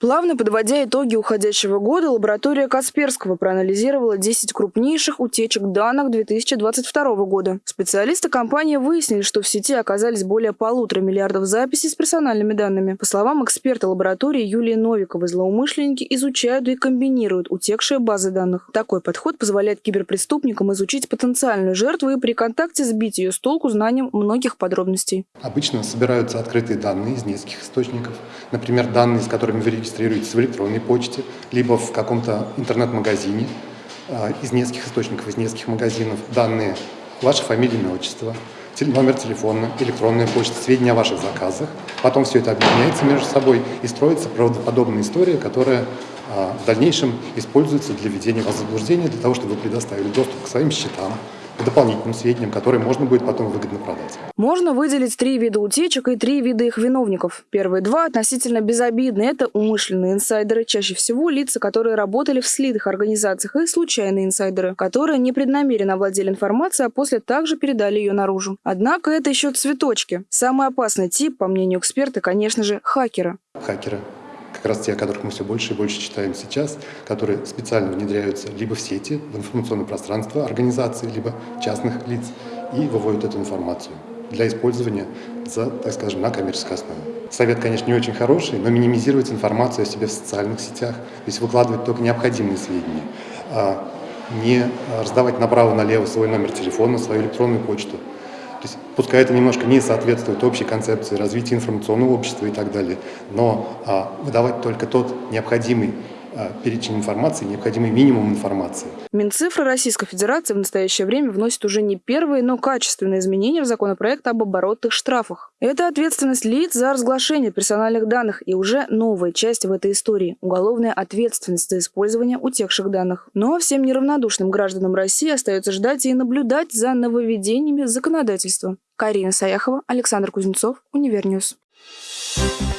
Плавно подводя итоги уходящего года, лаборатория Касперского проанализировала 10 крупнейших утечек данных 2022 года. Специалисты компании выяснили, что в сети оказались более полутора миллиардов записей с персональными данными. По словам эксперта лаборатории Юлии Новиковой, злоумышленники изучают и комбинируют утекшие базы данных. Такой подход позволяет киберпреступникам изучить потенциальную жертву и при контакте сбить ее с толку знанием многих подробностей. Обычно собираются открытые данные из нескольких источников. Например, данные, с которыми вы регистрируетесь в электронной почте, либо в каком-то интернет-магазине а, из нескольких источников, из нескольких магазинов. Данные ваша фамилия, имя, отчество, номер телефона, электронная почта, сведения о ваших заказах. Потом все это объединяется между собой и строится правдоподобная история, которая а, в дальнейшем используется для введения вас в заблуждение, для того, чтобы вы предоставили доступ к своим счетам, дополнительным сведениям, которые можно будет потом выгодно продать. Можно выделить три вида утечек и три вида их виновников. Первые два относительно безобидны. Это умышленные инсайдеры, чаще всего лица, которые работали в слитых организациях, и случайные инсайдеры, которые непреднамеренно овладели информацией, а после также передали ее наружу. Однако это еще цветочки. Самый опасный тип, по мнению эксперта, конечно же, хакера. Хакеры как раз те, о которых мы все больше и больше читаем сейчас, которые специально внедряются либо в сети, в информационное пространство организации, либо частных лиц, и выводят эту информацию для использования за, так скажем, на коммерческой основе. Совет, конечно, не очень хороший, но минимизировать информацию о себе в социальных сетях, то есть выкладывать только необходимые сведения, а не раздавать направо-налево свой номер телефона, свою электронную почту, то есть, пускай это немножко не соответствует общей концепции развития информационного общества и так далее, но а, выдавать только тот необходимый перечень информации, необходимый минимум информации. Минцифры Российской Федерации в настоящее время вносит уже не первые, но качественные изменения в законопроект об оборотных штрафах. Это ответственность лиц за разглашение персональных данных и уже новая часть в этой истории – уголовная ответственность за использование утекших данных. Но всем неравнодушным гражданам России остается ждать и наблюдать за нововведениями законодательства. Карина Саяхова, Александр Кузнецов, Univer News. Thank you